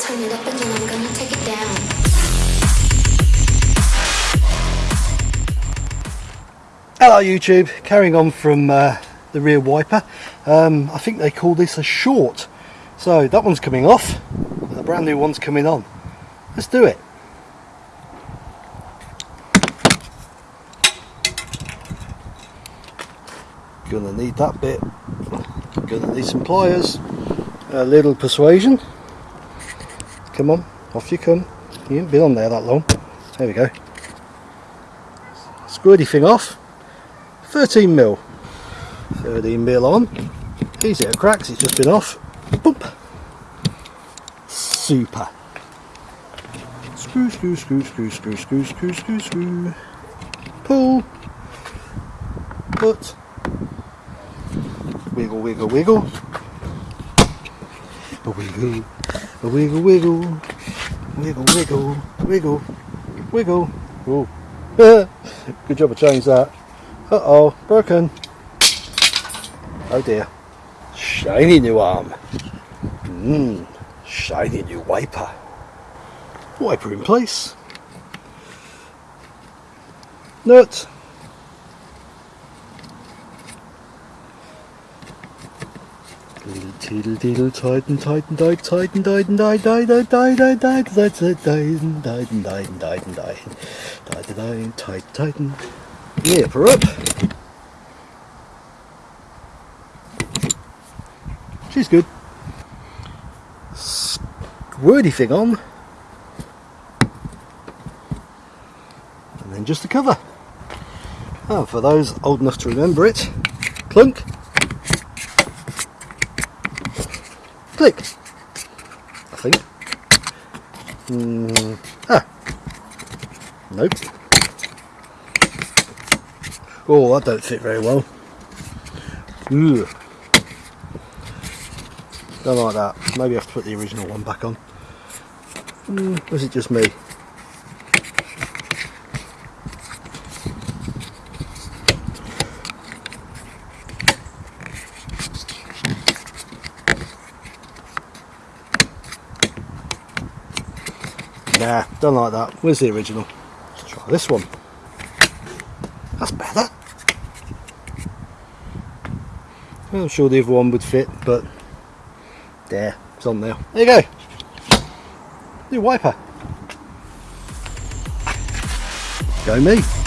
turn it up and then I'm gonna take it down. Hello YouTube, carrying on from uh, the rear wiper. Um, I think they call this a short. So that one's coming off, a brand new one's coming on. Let's do it. Gonna need that bit. Gonna need some pliers. A little persuasion. Come on, off you come. You haven't been on there that long. There we go. Screw thing off. 13 mil. 13 mil on. Easy it cracks, it's just been off. Boop. Super. Screw, screw, screw, screw, screw, screw, screw, screw, screw. Pull. Put. Wiggle, wiggle, wiggle. Wiggle, wiggle, wiggle. Wiggle, wiggle, wiggle, wiggle. Ooh. Good job I changed that. Uh oh, broken. Oh dear. Shiny new arm. Mmm, shiny new wiper. Wiper in place. Nut. Diddle diddle diddle tighten tighten tighten tighten tighten tighten tighten tighten tighten tighten tighten tighten tighten tighten tighten tighten tighten tighten Nipper up. She's good. Wordy thing on. And then just the cover. Oh, for those old enough to remember it, clunk, click, I think. Mm, ah, nope. Oh, that don't fit very well. Ugh. Don't like that. Maybe I have to put the original one back on. Mm, was it just me? Nah, don't like that. Where's the original? Let's try this one. That's better. I'm sure the other one would fit, but there, it's on there. There you go. New wiper. Go me.